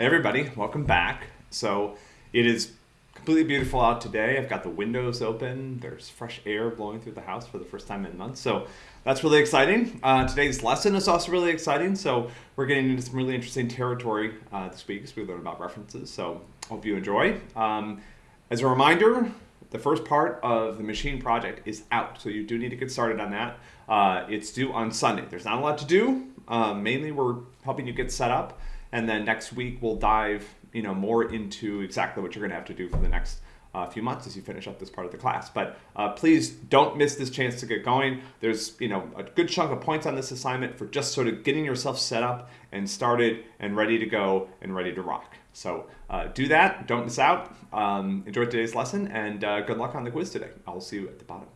Hey everybody, welcome back. So it is completely beautiful out today. I've got the windows open. There's fresh air blowing through the house for the first time in months. So that's really exciting. Uh, today's lesson is also really exciting. So we're getting into some really interesting territory uh, this week as we learn about references. So hope you enjoy. Um, as a reminder, the first part of the machine project is out. So you do need to get started on that. Uh, it's due on Sunday. There's not a lot to do. Um, mainly we're helping you get set up. And then next week we'll dive you know more into exactly what you're going to have to do for the next uh, few months as you finish up this part of the class. But uh, please don't miss this chance to get going. There's you know a good chunk of points on this assignment for just sort of getting yourself set up and started and ready to go and ready to rock. So uh, do that. Don't miss out. Um, enjoy today's lesson and uh, good luck on the quiz today. I'll see you at the bottom.